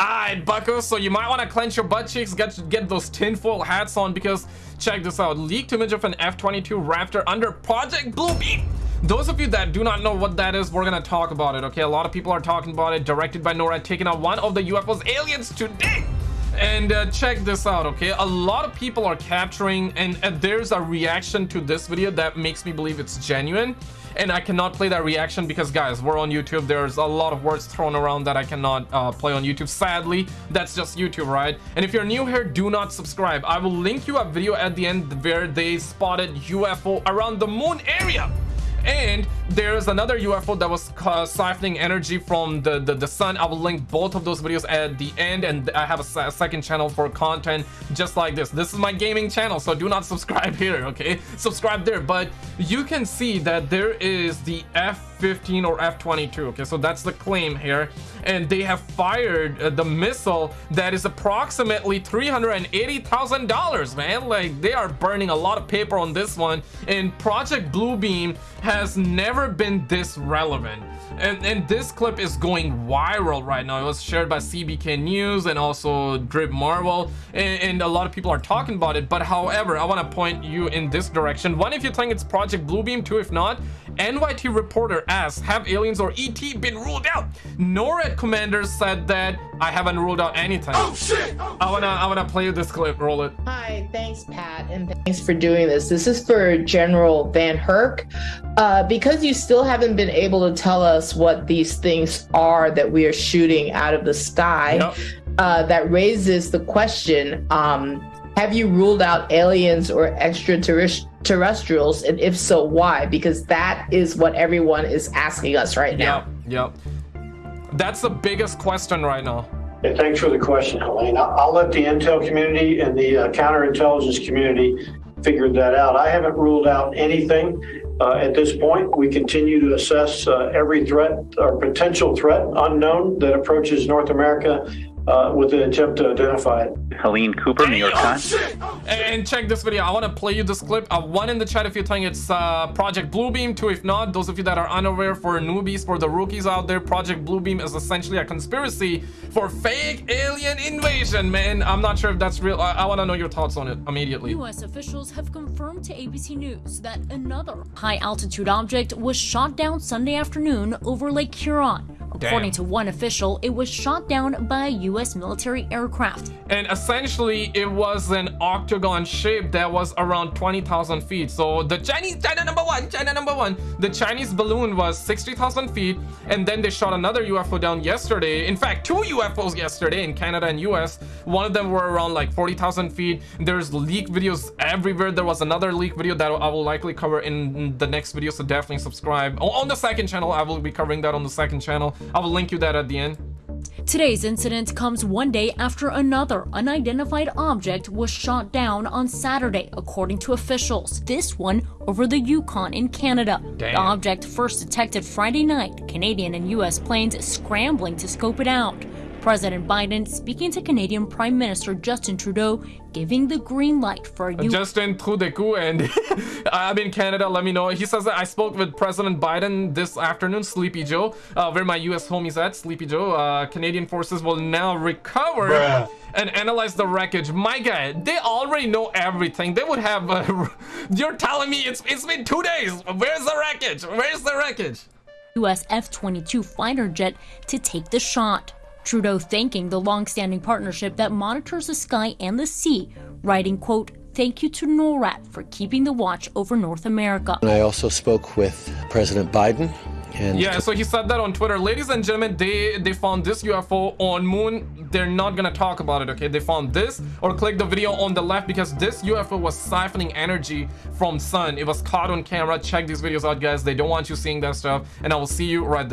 Alright, buckos, so you might want to clench your butt cheeks, get get those tinfoil hats on because check this out. Leaked image of an F-22 Raptor under Project Bluebeam. Those of you that do not know what that is, we're gonna talk about it, okay? A lot of people are talking about it, directed by NORAD, taking out one of the UFO's aliens today. And uh, check this out, okay? A lot of people are capturing, and uh, there's a reaction to this video that makes me believe it's genuine. And I cannot play that reaction because, guys, we're on YouTube. There's a lot of words thrown around that I cannot uh, play on YouTube. Sadly, that's just YouTube, right? And if you're new here, do not subscribe. I will link you a video at the end where they spotted UFO around the moon area and there's another UFO that was uh, siphoning energy from the, the, the sun. I will link both of those videos at the end, and I have a, a, second channel for content just like this. This is my gaming channel, so do not subscribe here, okay? Subscribe there, but you can see that there is the F-15 or F-22, okay? So that's the claim here, and they have fired uh, the missile that is approximately $380,000, man. Like, they are burning a lot of paper on this one, and Project Bluebeam has never been this relevant. And, and this clip is going viral right now. It was shared by cbk news and also drip marvel and, and, a lot of people are talking about it. But however i want to point you in this direction. One if you think it's project bluebeam two if not nyt reporter asks have aliens or et been ruled out? Norad commanders said that i haven't ruled out anything. Oh shit! Oh, i want to i want to play you this clip roll it. Hi thanks pat and thanks for doing this. This is for general VanHerck. Uh, because you still haven't been able to tell us what these things are that we are shooting out of the sky, yep. uh, that raises the question um, have you ruled out aliens or extraterrestrials? And if so, why? Because that is what everyone is asking us right now. Yep. Yep. That's the biggest question right now. Yeah, thanks for the question, Helene. I'll let the intel community and the uh, counterintelligence community figure that out. I haven't ruled out anything. Uh, at this point, we continue to assess uh, every threat or potential threat unknown that approaches North America uh, with the attempt to identify it. Helene Cooper, New York Times. And check this video. I want to play you this clip. Uh, one in the chat if you're telling it's uh, Project Bluebeam. Two if not. Those of you that are unaware for newbies, for the rookies out there, Project Bluebeam is essentially a conspiracy for fake alien invasion, man. I'm not sure if that's real. I, I want to know your thoughts on it immediately. U.S. officials have confirmed to ABC News that another high-altitude object was shot down Sunday afternoon over Lake Huron According Damn. to one official, it was shot down by a U.S. military aircraft. And essentially, it was an octagon shape that was around 20,000 feet. So the Chinese, China number one, China number one, the Chinese balloon was 60,000 feet. And then they shot another UFO down yesterday. In fact, two UFOs yesterday in Canada and US. One of them were around like 40,000 feet. There's leak videos everywhere. There was another leak video that I will likely cover in the next video. So definitely subscribe. On the second channel, I will be covering that on the second channel. I will link you that at the end. Today's incident comes one day after another unidentified object was shot down on Saturday, according to officials. This one over the Yukon in Canada. Damn. The object first detected Friday night, Canadian and U.S. planes scrambling to scope it out. President Biden speaking to Canadian Prime Minister Justin Trudeau, giving the green light for you. Justin Trudeau, and I'm in Canada. Let me know. He says that I spoke with President Biden this afternoon, Sleepy Joe, uh, where my U.S. homies at. Sleepy Joe, uh, Canadian forces will now recover. Bruh and analyze the wreckage. My guy, they already know everything. They would have. Uh, you're telling me it's it's been two days. Where's the wreckage? Where's the wreckage? U.S. F-22 fighter jet to take the shot. Trudeau thanking the long-standing partnership that monitors the sky and the sea, writing, quote, thank you to NORAD for keeping the watch over North America. And I also spoke with President Biden and yeah, so he said that on Twitter. Ladies and gentlemen, they they found this UFO on moon. They're not gonna talk about it, okay? They found this or click the video on the left because this UFO was siphoning energy from sun. It was caught on camera. Check these videos out, guys. They don't want you seeing that stuff. And I will see you right there.